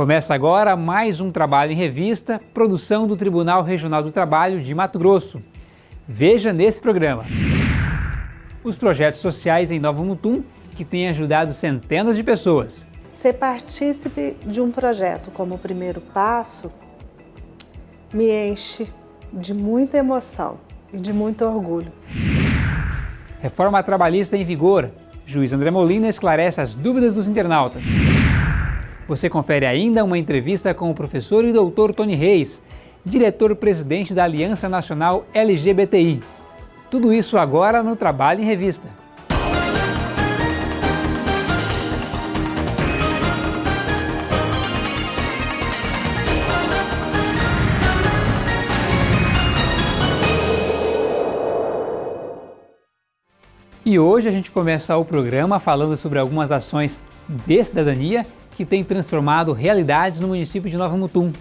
Começa agora mais um trabalho em revista, produção do Tribunal Regional do Trabalho de Mato Grosso. Veja nesse programa. Os projetos sociais em Nova Mutum que têm ajudado centenas de pessoas. Ser partícipe de um projeto como o primeiro passo me enche de muita emoção e de muito orgulho. Reforma trabalhista em vigor. Juiz André Molina esclarece as dúvidas dos internautas. Você confere ainda uma entrevista com o professor e doutor Tony Reis, diretor-presidente da Aliança Nacional LGBTI. Tudo isso agora no Trabalho em Revista. E hoje a gente começa o programa falando sobre algumas ações de cidadania que têm transformado realidades no município de Nova Mutum.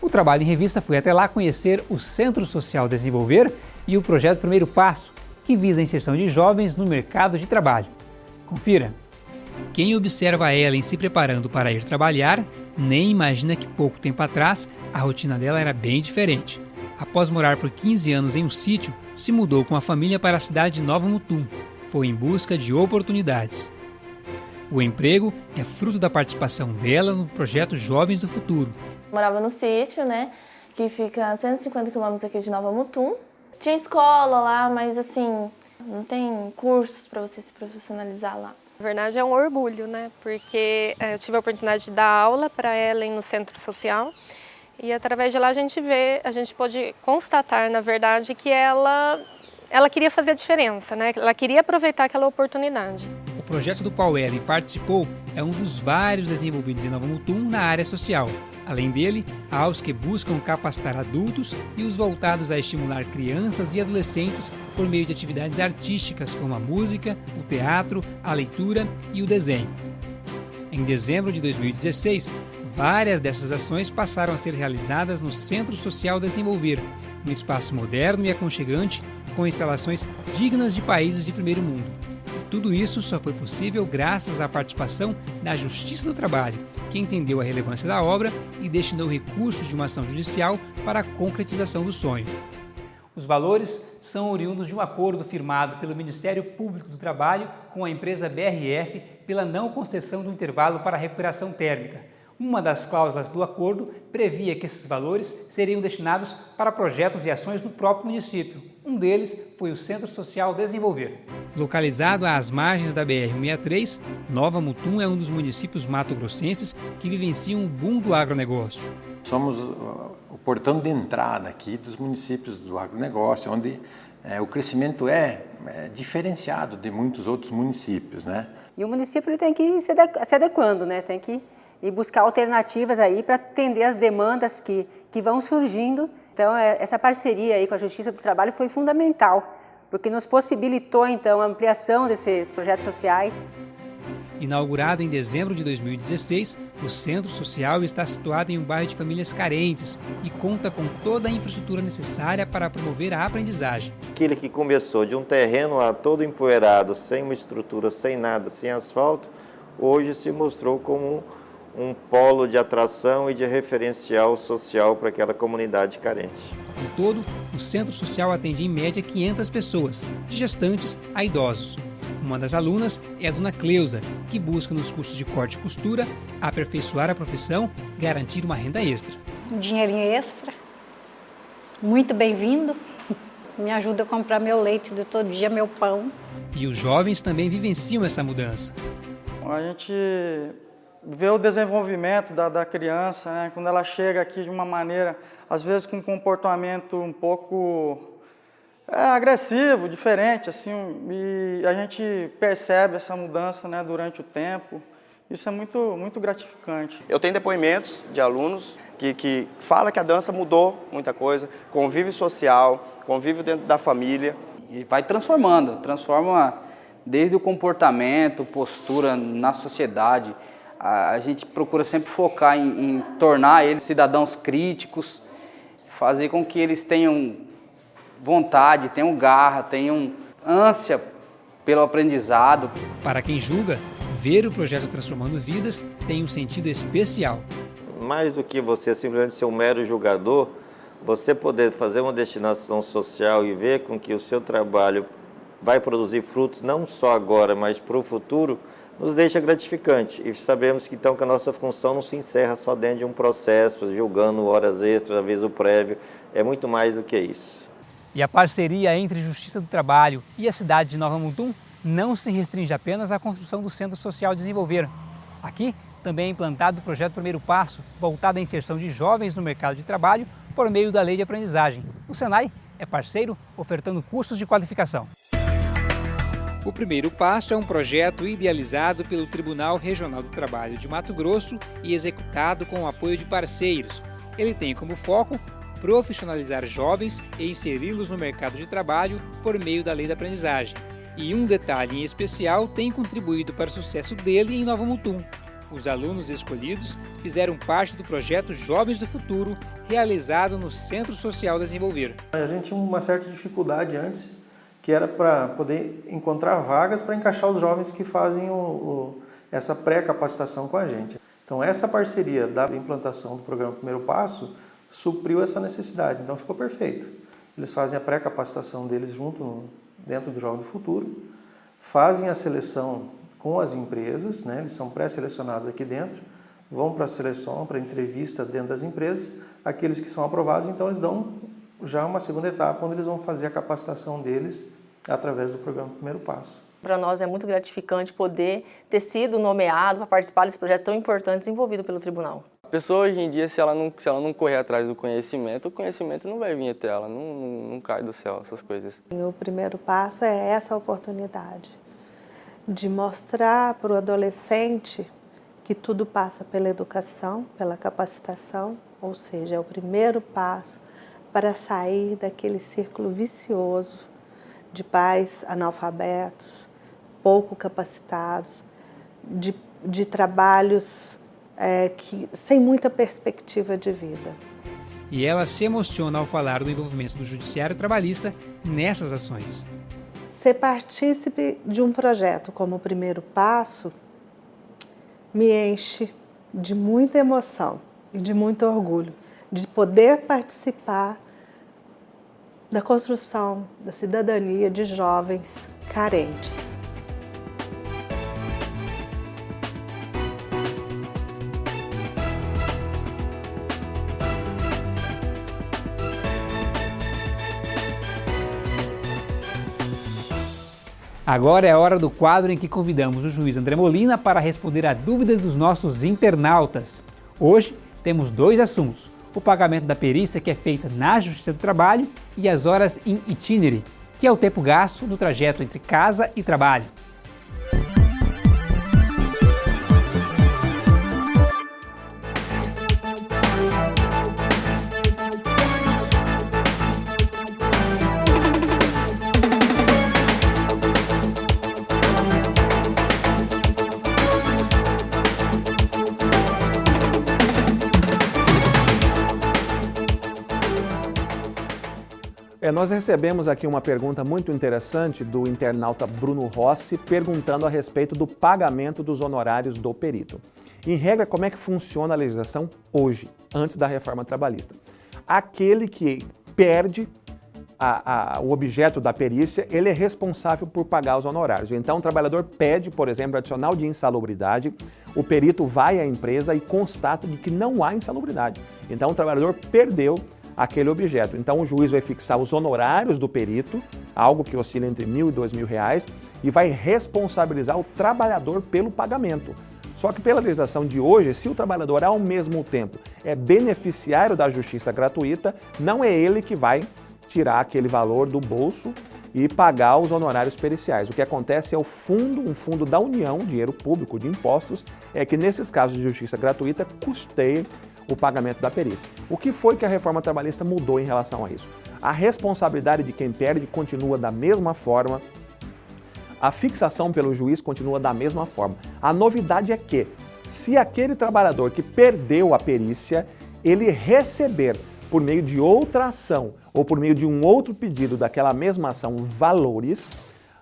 O trabalho em revista foi até lá conhecer o Centro Social Desenvolver e o projeto Primeiro Passo, que visa a inserção de jovens no mercado de trabalho. Confira! Quem observa ela em se preparando para ir trabalhar, nem imagina que pouco tempo atrás a rotina dela era bem diferente. Após morar por 15 anos em um sítio, se mudou com a família para a cidade de Nova Mutum, foi em busca de oportunidades. O emprego é fruto da participação dela no projeto Jovens do Futuro. Morava no sítio, né, que fica a 150 quilômetros aqui de Nova Mutum. Tinha escola lá, mas assim, não tem cursos para você se profissionalizar lá. Na verdade é um orgulho, né, porque é, eu tive a oportunidade de dar aula para Ellen no centro social e através de lá a gente vê, a gente pode constatar, na verdade, que ela ela queria fazer a diferença, né? ela queria aproveitar aquela oportunidade. O projeto do qual Ellen participou é um dos vários desenvolvidos em Nova Mutum na área social. Além dele, há os que buscam capacitar adultos e os voltados a estimular crianças e adolescentes por meio de atividades artísticas como a música, o teatro, a leitura e o desenho. Em dezembro de 2016, várias dessas ações passaram a ser realizadas no Centro Social Desenvolver, um espaço moderno e aconchegante com instalações dignas de países de primeiro mundo. Tudo isso só foi possível graças à participação da Justiça do Trabalho, que entendeu a relevância da obra e destinou recursos de uma ação judicial para a concretização do sonho. Os valores são oriundos de um acordo firmado pelo Ministério Público do Trabalho com a empresa BRF pela não concessão do intervalo para recuperação térmica, uma das cláusulas do acordo previa que esses valores seriam destinados para projetos e ações no próprio município. Um deles foi o Centro Social Desenvolver. Localizado às margens da BR-163, Nova Mutum é um dos municípios mato-grossenses que vivenciam o boom do agronegócio. Somos o portão de entrada aqui dos municípios do agronegócio, onde é, o crescimento é, é, diferenciado de muitos outros municípios. Né? E o município tem que ir se adequando, né? tem que e buscar alternativas aí para atender as demandas que, que vão surgindo. Então, é, essa parceria aí com a Justiça do Trabalho foi fundamental, porque nos possibilitou, então, a ampliação desses projetos sociais. Inaugurado em dezembro de 2016, o Centro Social está situado em um bairro de famílias carentes e conta com toda a infraestrutura necessária para promover a aprendizagem. Aquele que começou de um terreno lá todo empoeirado, sem uma estrutura, sem nada, sem asfalto, hoje se mostrou como um polo de atração e de referencial social para aquela comunidade carente. Em todo, o Centro Social atende em média 500 pessoas, de gestantes a idosos. Uma das alunas é a dona Cleusa, que busca nos cursos de corte e costura aperfeiçoar a profissão e garantir uma renda extra. Um dinheirinho extra, muito bem-vindo, me ajuda a comprar meu leite de todo dia, meu pão. E os jovens também vivenciam essa mudança. A gente ver o desenvolvimento da, da criança, né? quando ela chega aqui de uma maneira, às vezes com um comportamento um pouco é, agressivo, diferente, assim, e a gente percebe essa mudança né, durante o tempo. Isso é muito, muito gratificante. Eu tenho depoimentos de alunos que, que falam que a dança mudou muita coisa, convívio social, convívio dentro da família. E vai transformando, transforma desde o comportamento, postura na sociedade, a, a gente procura sempre focar em, em tornar eles cidadãos críticos, fazer com que eles tenham vontade, tenham garra, tenham ânsia pelo aprendizado. Para quem julga, ver o projeto Transformando Vidas tem um sentido especial. mais do que você simplesmente ser um mero julgador, você poder fazer uma destinação social e ver com que o seu trabalho vai produzir frutos não só agora, mas para o futuro, nos deixa gratificante. E sabemos que então que a nossa função não se encerra só dentro de um processo, julgando horas extras, aviso prévio, é muito mais do que isso. E a parceria entre Justiça do Trabalho e a cidade de Nova Mutum não se restringe apenas à construção do Centro Social Desenvolver. Aqui também é implantado o projeto Primeiro Passo, voltado à inserção de jovens no mercado de trabalho por meio da lei de aprendizagem. O Senai é parceiro, ofertando cursos de qualificação. O Primeiro Passo é um projeto idealizado pelo Tribunal Regional do Trabalho de Mato Grosso e executado com o apoio de parceiros. Ele tem como foco profissionalizar jovens e inseri-los no mercado de trabalho por meio da lei da aprendizagem. E um detalhe em especial tem contribuído para o sucesso dele em Nova Mutum. Os alunos escolhidos fizeram parte do projeto Jovens do Futuro, realizado no Centro Social Desenvolver. A gente tinha uma certa dificuldade antes, que era para poder encontrar vagas para encaixar os jovens que fazem o, o, essa pré-capacitação com a gente. Então essa parceria da implantação do programa Primeiro Passo supriu essa necessidade, então ficou perfeito. Eles fazem a pré-capacitação deles junto no, dentro do Jovem do Futuro, fazem a seleção com as empresas, né? eles são pré-selecionados aqui dentro, vão para a seleção, para a entrevista dentro das empresas, aqueles que são aprovados, então eles dão já uma segunda etapa, onde eles vão fazer a capacitação deles através do programa Primeiro Passo. Para nós é muito gratificante poder ter sido nomeado para participar desse projeto tão importante desenvolvido pelo tribunal. A pessoa hoje em dia, se ela não, se ela não correr atrás do conhecimento, o conhecimento não vai vir até ela, não, não, não cai do céu, essas coisas. E o primeiro passo é essa oportunidade de mostrar para o adolescente que tudo passa pela educação, pela capacitação, ou seja, é o primeiro passo para sair daquele círculo vicioso de pais analfabetos, pouco capacitados, de, de trabalhos é, que, sem muita perspectiva de vida. E ela se emociona ao falar do envolvimento do Judiciário Trabalhista nessas ações. Ser partícipe de um projeto como o primeiro passo me enche de muita emoção e de muito orgulho de poder participar da construção da cidadania de jovens carentes. Agora é a hora do quadro em que convidamos o juiz André Molina para responder a dúvidas dos nossos internautas. Hoje temos dois assuntos, o pagamento da perícia que é feita na Justiça do Trabalho e as horas in itinere, que é o tempo gasto no trajeto entre casa e trabalho. É, nós recebemos aqui uma pergunta muito interessante do internauta Bruno Rossi, perguntando a respeito do pagamento dos honorários do perito. Em regra, como é que funciona a legislação hoje, antes da reforma trabalhista? Aquele que perde a, a, o objeto da perícia, ele é responsável por pagar os honorários. Então, o trabalhador pede, por exemplo, adicional de insalubridade, o perito vai à empresa e constata de que não há insalubridade. Então, o trabalhador perdeu aquele objeto. Então o juiz vai fixar os honorários do perito, algo que oscila entre mil e dois mil reais, e vai responsabilizar o trabalhador pelo pagamento. Só que pela legislação de hoje, se o trabalhador ao mesmo tempo é beneficiário da justiça gratuita, não é ele que vai tirar aquele valor do bolso e pagar os honorários periciais. O que acontece é o fundo, um fundo da União, dinheiro público de impostos, é que nesses casos de justiça gratuita custeia o pagamento da perícia. O que foi que a reforma trabalhista mudou em relação a isso? A responsabilidade de quem perde continua da mesma forma, a fixação pelo juiz continua da mesma forma. A novidade é que, se aquele trabalhador que perdeu a perícia, ele receber por meio de outra ação ou por meio de um outro pedido daquela mesma ação valores,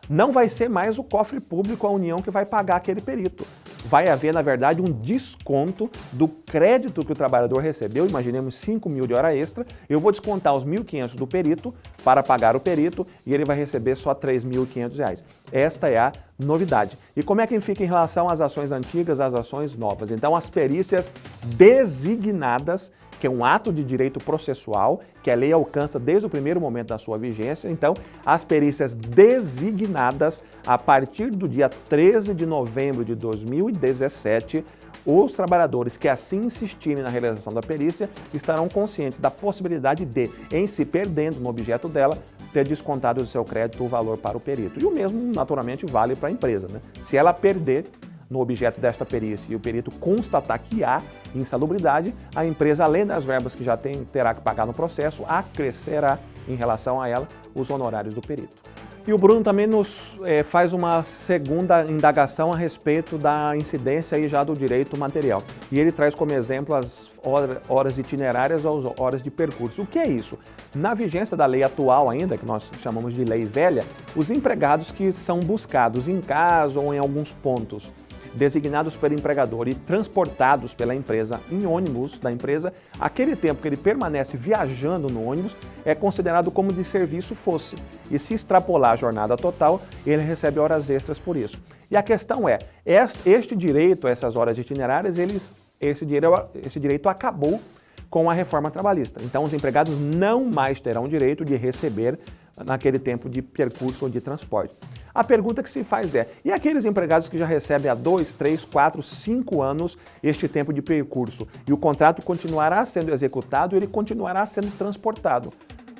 não vai ser mais o cofre público, a União, que vai pagar aquele perito. Vai haver, na verdade, um desconto do crédito que o trabalhador recebeu, imaginemos 5 mil de hora extra, eu vou descontar os 1.500 do perito para pagar o perito e ele vai receber só R$ 3.500. Esta é a novidade. E como é que fica em relação às ações antigas, às ações novas? Então, as perícias designadas que é um ato de direito processual que a lei alcança desde o primeiro momento da sua vigência. Então, as perícias designadas a partir do dia 13 de novembro de 2017, os trabalhadores que assim insistirem na realização da perícia estarão conscientes da possibilidade de, em se perdendo no objeto dela, ter descontado do seu crédito o valor para o perito. E o mesmo, naturalmente, vale para a empresa. Né? Se ela perder, no objeto desta perícia e o perito constatar que há insalubridade, a empresa, além das verbas que já tem, terá que pagar no processo, acrescerá em relação a ela os honorários do perito. E o Bruno também nos é, faz uma segunda indagação a respeito da incidência aí já do direito material. E ele traz como exemplo as horas itinerárias ou as horas de percurso. O que é isso? Na vigência da lei atual ainda, que nós chamamos de lei velha, os empregados que são buscados em casa ou em alguns pontos designados pelo empregador e transportados pela empresa em ônibus da empresa, aquele tempo que ele permanece viajando no ônibus é considerado como de serviço fosse. E se extrapolar a jornada total, ele recebe horas extras por isso. E a questão é, este direito, essas horas itinerárias, eles, esse, direito, esse direito acabou com a reforma trabalhista. Então, os empregados não mais terão direito de receber naquele tempo de percurso ou de transporte. A pergunta que se faz é, e aqueles empregados que já recebem há dois, três, quatro, cinco anos este tempo de percurso e o contrato continuará sendo executado, ele continuará sendo transportado.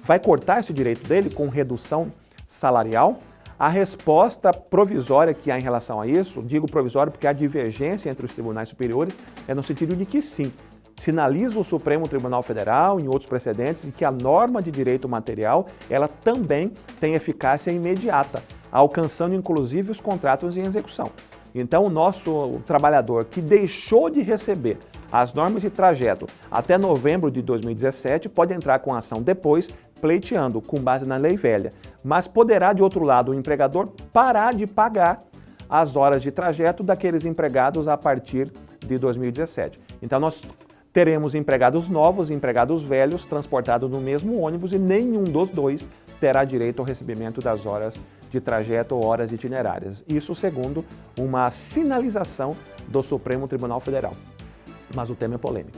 Vai cortar esse direito dele com redução salarial? A resposta provisória que há em relação a isso, digo provisória porque há divergência entre os tribunais superiores, é no sentido de que sim, sinaliza o Supremo Tribunal Federal, em outros precedentes, que a norma de direito material ela também tem eficácia imediata alcançando inclusive os contratos em execução. Então, o nosso trabalhador que deixou de receber as normas de trajeto até novembro de 2017 pode entrar com ação depois, pleiteando com base na lei velha. Mas poderá, de outro lado, o empregador parar de pagar as horas de trajeto daqueles empregados a partir de 2017. Então, nós teremos empregados novos e empregados velhos transportados no mesmo ônibus e nenhum dos dois terá direito ao recebimento das horas de trajeto ou horas itinerárias. Isso segundo uma sinalização do Supremo Tribunal Federal. Mas o tema é polêmico.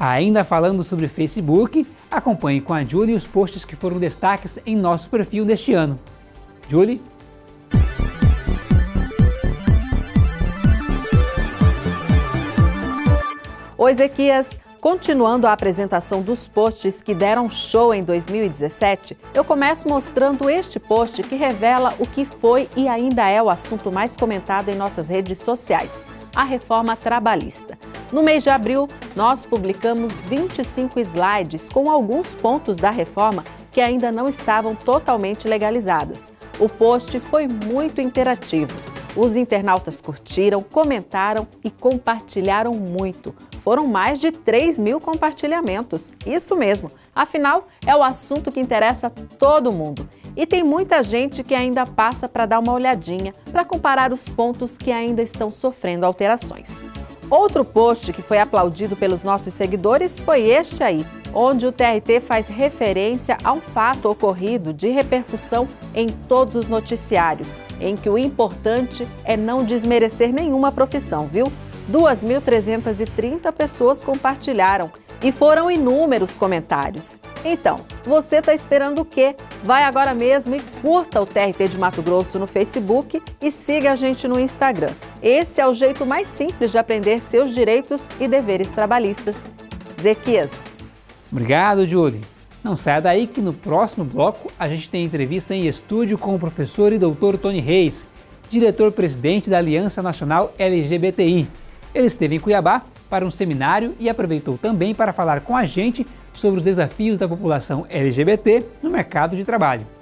Ainda falando sobre Facebook, acompanhe com a Julie os posts que foram destaques em nosso perfil deste ano. Julie? Oi, Ezequias. Continuando a apresentação dos posts que deram show em 2017, eu começo mostrando este post que revela o que foi e ainda é o assunto mais comentado em nossas redes sociais, a reforma trabalhista. No mês de abril, nós publicamos 25 slides com alguns pontos da reforma que ainda não estavam totalmente legalizadas. O post foi muito interativo. Os internautas curtiram, comentaram e compartilharam muito. Foram mais de 3 mil compartilhamentos. Isso mesmo, afinal, é o assunto que interessa todo mundo. E tem muita gente que ainda passa para dar uma olhadinha, para comparar os pontos que ainda estão sofrendo alterações. Outro post que foi aplaudido pelos nossos seguidores foi este aí, onde o TRT faz referência a um fato ocorrido de repercussão em todos os noticiários, em que o importante é não desmerecer nenhuma profissão, viu? 2.330 pessoas compartilharam e foram inúmeros comentários. Então, você está esperando o quê? Vai agora mesmo e curta o TRT de Mato Grosso no Facebook e siga a gente no Instagram. Esse é o jeito mais simples de aprender seus direitos e deveres trabalhistas. Zequias. Obrigado, Julie. Não saia daí que no próximo bloco a gente tem entrevista em estúdio com o professor e doutor Tony Reis, diretor-presidente da Aliança Nacional LGBTI. Ele esteve em Cuiabá para um seminário e aproveitou também para falar com a gente sobre os desafios da população LGBT no mercado de trabalho.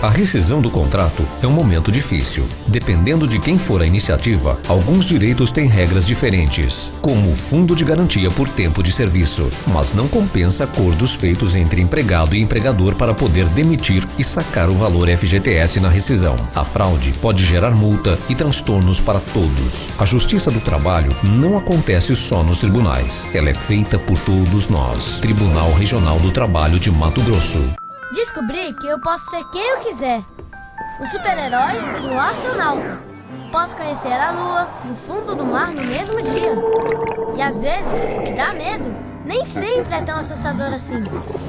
A rescisão do contrato é um momento difícil. Dependendo de quem for a iniciativa, alguns direitos têm regras diferentes, como o fundo de garantia por tempo de serviço, mas não compensa acordos feitos entre empregado e empregador para poder demitir e sacar o valor FGTS na rescisão. A fraude pode gerar multa e transtornos para todos. A Justiça do Trabalho não acontece só nos tribunais. Ela é feita por todos nós. Tribunal Regional do Trabalho de Mato Grosso. Descobri que eu posso ser quem eu quiser. Um super-herói e astronauta. Posso conhecer a lua e o fundo do mar no mesmo dia. E às vezes, o que dá medo nem sempre é tão assustador assim.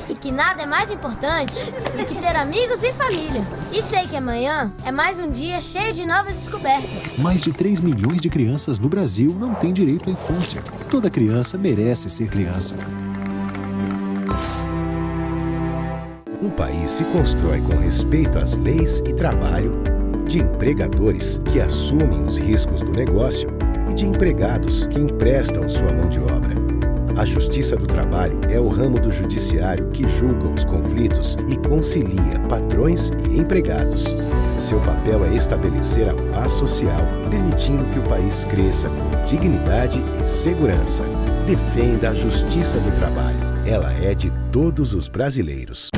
E que nada é mais importante do que ter amigos e família. E sei que amanhã é mais um dia cheio de novas descobertas. Mais de 3 milhões de crianças no Brasil não têm direito à infância. Toda criança merece ser criança. Um país se constrói com respeito às leis e trabalho, de empregadores que assumem os riscos do negócio e de empregados que emprestam sua mão de obra. A Justiça do Trabalho é o ramo do judiciário que julga os conflitos e concilia patrões e empregados. Seu papel é estabelecer a paz social, permitindo que o país cresça com dignidade e segurança. Defenda a Justiça do Trabalho. Ela é de todos os brasileiros.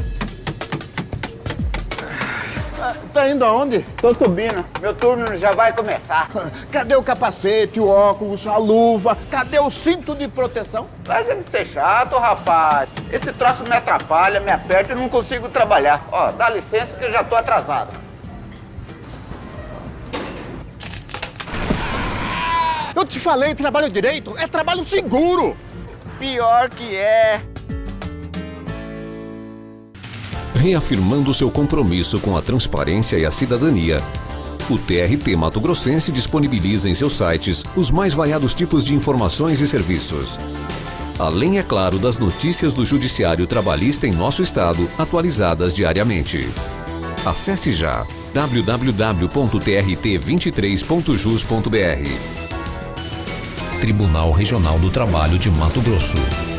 Tá indo aonde? Tô subindo. Meu turno já vai começar. Cadê o capacete, o óculos, a luva? Cadê o cinto de proteção? Larga de ser chato, rapaz. Esse troço me atrapalha, me aperta e não consigo trabalhar. Ó, dá licença que eu já tô atrasado. Eu te falei, trabalho direito é trabalho seguro. Pior que é. Reafirmando seu compromisso com a transparência e a cidadania, o TRT Mato Grossense disponibiliza em seus sites os mais variados tipos de informações e serviços. Além, é claro, das notícias do Judiciário Trabalhista em nosso estado, atualizadas diariamente. Acesse já www.trt23.jus.br Tribunal Regional do Trabalho de Mato Grosso.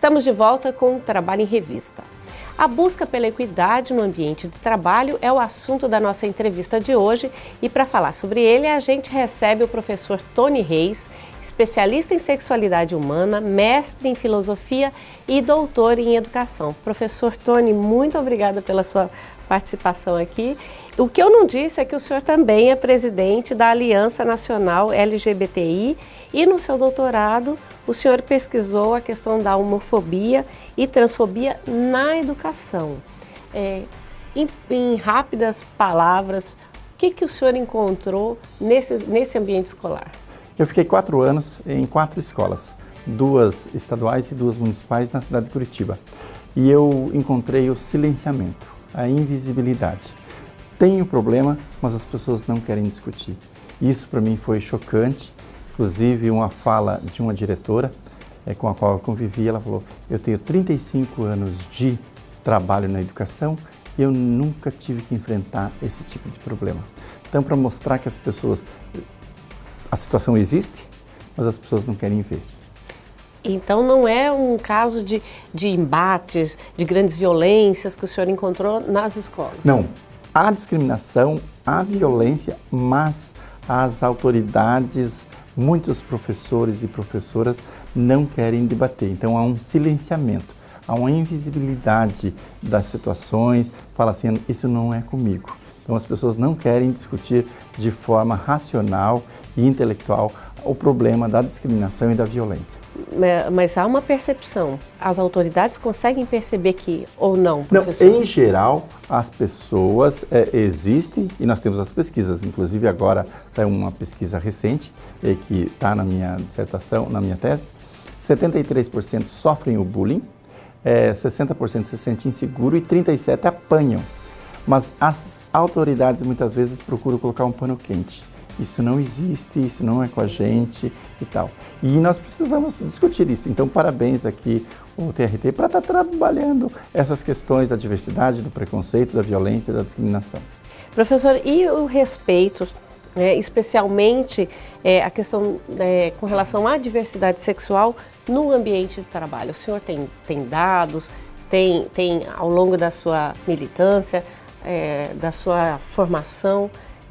Estamos de volta com o Trabalho em Revista. A busca pela equidade no ambiente de trabalho é o assunto da nossa entrevista de hoje e para falar sobre ele a gente recebe o professor Tony Reis, especialista em sexualidade humana, mestre em filosofia e doutor em educação. Professor Tony, muito obrigada pela sua participação aqui. O que eu não disse é que o senhor também é presidente da Aliança Nacional LGBTI e no seu doutorado o senhor pesquisou a questão da homofobia e transfobia na educação. É, em, em, rápidas palavras, o que, que o senhor encontrou nesse, nesse ambiente escolar? Eu fiquei quatro anos em quatro escolas, duas estaduais e duas municipais na cidade de Curitiba. E eu encontrei o silenciamento, a invisibilidade. Tem o problema, mas as pessoas não querem discutir. Isso para mim foi chocante Inclusive, uma fala de uma diretora é, com a qual eu convivi, ela falou, eu tenho 35 anos de trabalho na educação e eu nunca tive que enfrentar esse tipo de problema. Então, para mostrar que as pessoas, a situação existe, mas as pessoas não querem ver. Então não é um caso de, de embates, de grandes violências que o senhor encontrou nas escolas? Não. Há discriminação, há violência, mas as autoridades muitos professores e professoras não querem debater. Então há um silenciamento, há uma invisibilidade das situações, fala assim, isso não é comigo. Então as pessoas não querem discutir de forma racional e intelectual o problema da discriminação e da violência. Mas há uma percepção. As autoridades conseguem perceber que ou não, professor? Não, em geral, as pessoas é, existem e nós temos as pesquisas. Inclusive agora saiu uma pesquisa recente é, que está na minha dissertação, na minha tese. 73% sofrem o bullying, é, 60% se sentem inseguro e 37% apanham. Mas as autoridades muitas vezes procuram colocar um pano quente isso não existe, isso não é com a gente e tal. E nós precisamos discutir isso. Então, parabéns aqui o TRT para estar tá trabalhando essas questões da diversidade, do preconceito, da violência, da discriminação. Professor, e o respeito é, especialmente é, a questão é, com relação à diversidade sexual no ambiente de trabalho? O senhor tem, tem dados, tem, tem ao longo da sua militância, é, da sua formação,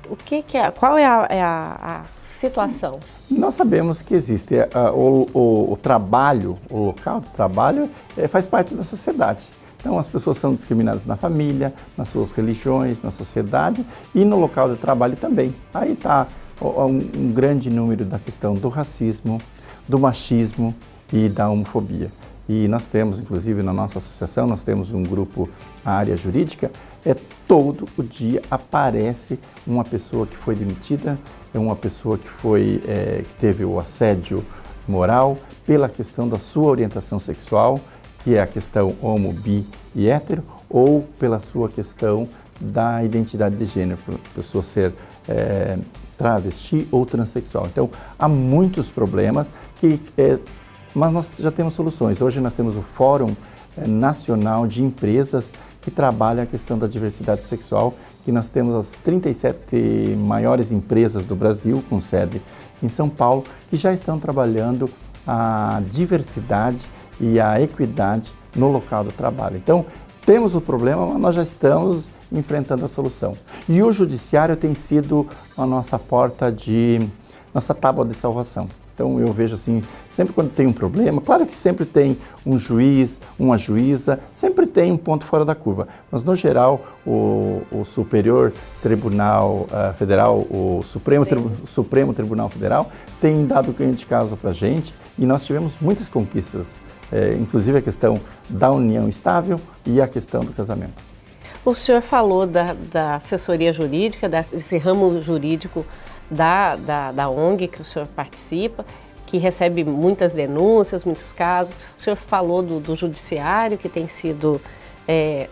o que, que é, qual é a, é a, a situação? Nós sabemos que existe uh, o, o, o, trabalho, o local de trabalho é, faz parte da sociedade. Então, as pessoas são discriminadas na família, nas suas religiões, na sociedade e no local de trabalho também. Aí está um, um grande número da questão do racismo, do machismo e da homofobia. E nós temos, inclusive, na nossa associação, nós temos um grupo, área jurídica, é todo o dia aparece uma pessoa que foi demitida, é uma pessoa que foi, é, que teve o assédio moral pela questão da sua orientação sexual, que é a questão homo, bi e hétero, ou pela sua questão da identidade de gênero, pessoa ser é, travesti ou transexual. Então, há muitos problemas, que, é, mas nós já temos soluções. Hoje nós temos o Fórum é, Nacional de Empresas que trabalha a questão da diversidade sexual, que nós temos as 37 maiores empresas do Brasil, com sede em São Paulo, que já estão trabalhando a diversidade e a equidade no local do trabalho. Então, temos o problema, mas nós já estamos enfrentando a solução. E o judiciário tem sido a nossa porta de, nossa tábua de salvação. Então eu vejo assim, sempre quando tem um problema, claro que sempre tem um juiz, uma juíza, sempre tem um ponto fora da curva, mas no geral o, o Superior Tribunal uh, Federal, o Supremo, Supremo. Tri, Supremo Tribunal Federal tem dado ganho de causa para a gente e nós tivemos muitas conquistas é, inclusive a questão da união estável e a questão do casamento. O senhor falou da, da assessoria jurídica, desse ramo jurídico da, da, da ONG que o senhor participa, que recebe muitas denúncias, muitos casos. O senhor falou do, do judiciário que tem sido é,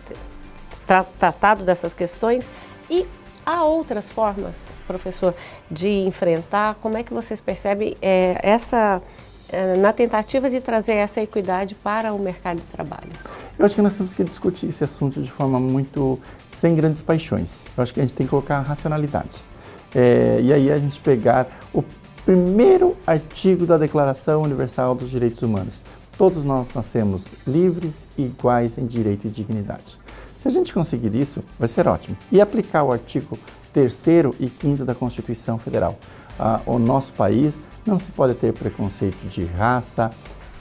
tra tratado dessas questões e há outras formas, professor, de enfrentar. Como é que vocês percebem é, essa é, na tentativa de trazer essa equidade para o mercado de trabalho? Eu acho que nós temos que discutir esse assunto de forma muito sem grandes paixões. Eu acho que a gente tem que colocar racionalidade. É, e aí a gente pegar o primeiro artigo da Declaração Universal dos Direitos Humanos. Todos nós nascemos livres e iguais em direito e dignidade. Se a gente conseguir isso, vai ser ótimo. E aplicar o artigo 3 e 5 da Constituição Federal. Ah, o nosso país não se pode ter preconceito de raça,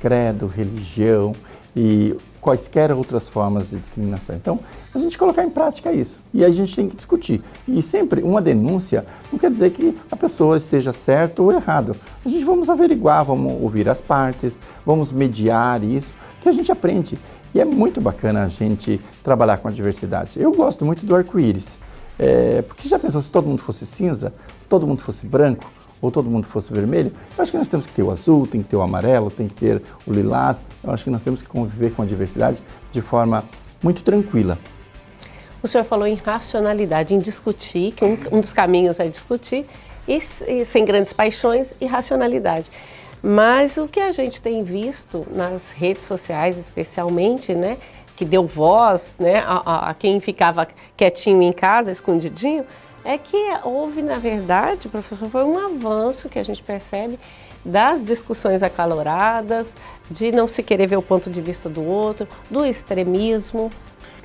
credo, religião e quaisquer outras formas de discriminação. Então, a gente colocar em prática isso e a gente tem que discutir. E sempre uma denúncia não quer dizer que a pessoa esteja certo ou errado. A gente vamos averiguar, vamos ouvir as partes, vamos mediar isso, que a gente aprende. E é muito bacana a gente trabalhar com a diversidade. Eu gosto muito do arco-íris, é, porque já pensou se todo mundo fosse cinza, se todo mundo fosse branco, ou todo mundo fosse vermelho, eu acho que nós temos que ter o azul, tem que ter o amarelo, tem que ter o lilás. Eu acho que nós temos que conviver com a diversidade de forma muito tranquila. O senhor falou em racionalidade, em discutir, que um, um dos caminhos é discutir, e, e, sem grandes paixões e racionalidade. Mas o que a gente tem visto nas redes sociais, especialmente, né, que deu voz né, a, a, quem ficava quietinho em casa, escondidinho, é que houve, na verdade, professor, foi um avanço que a gente percebe das discussões acaloradas, de não se querer ver o ponto de vista do outro, do extremismo.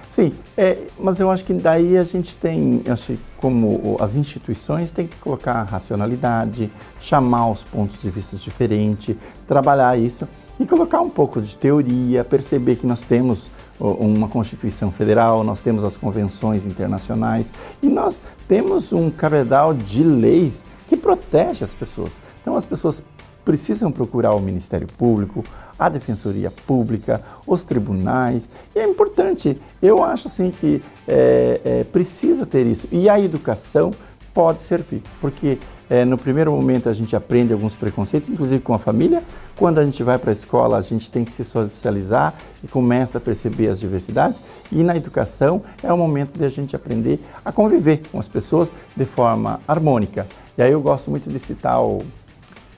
Sim, é, mas eu acho que daí a gente tem, acho como as instituições têm que colocar racionalidade, chamar os pontos de vista diferentes, trabalhar isso e colocar um pouco de teoria, perceber que nós temos uma Constituição Federal, nós temos as convenções internacionais e nós temos um cabedal de leis que protege as pessoas. Então as pessoas precisam procurar o Ministério Público, a Defensoria Pública, os tribunais. E é importante, eu acho assim que é, é, precisa ter isso. E a educação pode servir, porque é, no primeiro momento a gente aprende alguns preconceitos, inclusive com a família. Quando a gente vai para a escola, a gente tem que se socializar e começa a perceber as diversidades. E na educação é o momento de a gente aprender a conviver com as pessoas de forma harmônica. E aí eu gosto muito de citar o,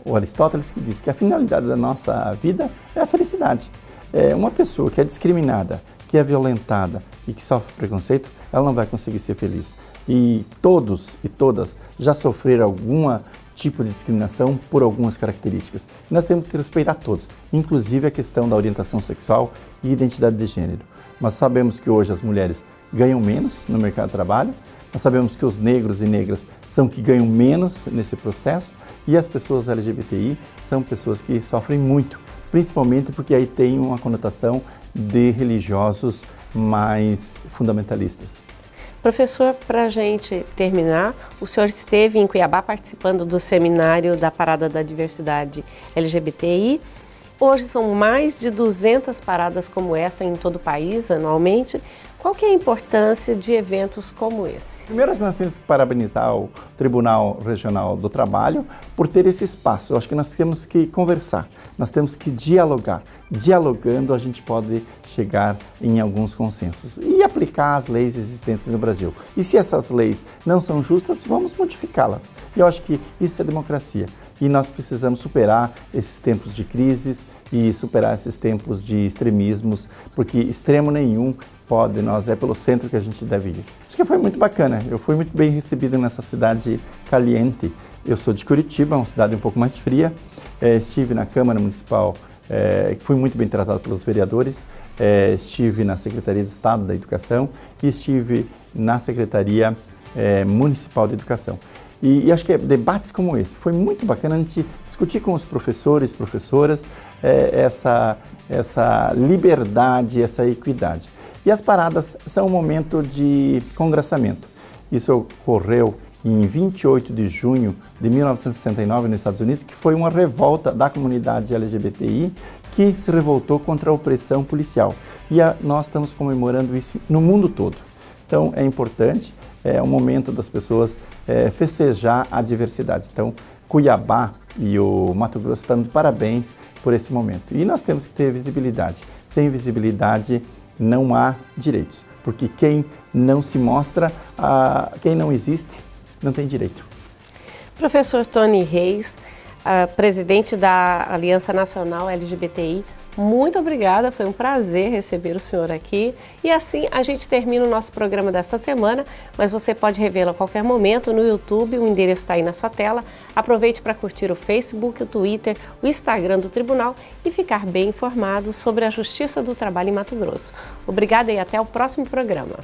o Aristóteles, que diz que a finalidade da nossa vida é a felicidade. É uma pessoa que é discriminada, que é violentada e que sofre preconceito, ela não vai conseguir ser feliz. E todos e todas já sofreram algum tipo de discriminação por algumas características. Nós temos que respeitar todos, inclusive a questão da orientação sexual e identidade de gênero. Nós sabemos que hoje as mulheres ganham menos no mercado de trabalho, nós sabemos que os negros e negras são que ganham menos nesse processo e as pessoas LGBTI são pessoas que sofrem muito, principalmente porque aí tem uma conotação de religiosos mais fundamentalistas. Professor, para a gente terminar, o senhor esteve em Cuiabá participando do seminário da Parada da Diversidade LGBTI. Hoje são mais de 200 paradas como essa em todo o país, anualmente. Qual que é a importância de eventos como esse? Primeiro, nós temos que parabenizar o Tribunal Regional do Trabalho por ter esse espaço. Eu acho que nós temos que conversar, nós temos que dialogar. Dialogando, a gente pode chegar em alguns consensos e aplicar as leis existentes no Brasil. E se essas leis não são justas, vamos modificá-las. E eu acho que isso é democracia e nós precisamos superar esses tempos de crises e superar esses tempos de extremismos, porque extremo nenhum pode, nós é pelo centro que a gente deve ir. Acho que foi muito bacana, eu fui muito bem recebido nessa cidade caliente. Eu sou de Curitiba, uma cidade um pouco mais fria, é, estive na Câmara Municipal, é, fui muito bem tratado pelos vereadores, é, estive na Secretaria de Estado da Educação e estive na Secretaria é, Municipal de Educação. E, e, acho que debates como esse foi muito bacana a gente discutir com os professores, professoras, é, essa, essa liberdade, essa equidade. E as paradas são um momento de congraçamento. Isso ocorreu em 28 de junho de 1969 nos Estados Unidos, que foi uma revolta da comunidade LGBTI que se revoltou contra a opressão policial. E a, nós estamos comemorando isso no mundo todo. Então é importante, é um momento das pessoas é, festejar a diversidade. Então Cuiabá e o Mato Grosso estão de parabéns por esse momento. E nós temos que ter visibilidade. Sem visibilidade não há direitos, porque quem não se mostra, quem não existe, não tem direito. Professor Tony Reis, presidente da Aliança Nacional LGBTI, muito obrigada, foi um prazer receber o senhor aqui. E assim a gente termina o nosso programa dessa semana, mas você pode revê-lo a qualquer momento no YouTube, o endereço está aí na sua tela. Aproveite para curtir o Facebook, o Twitter, o Instagram do Tribunal e ficar bem informado sobre a Justiça do Trabalho em Mato Grosso. Obrigada e até o próximo programa.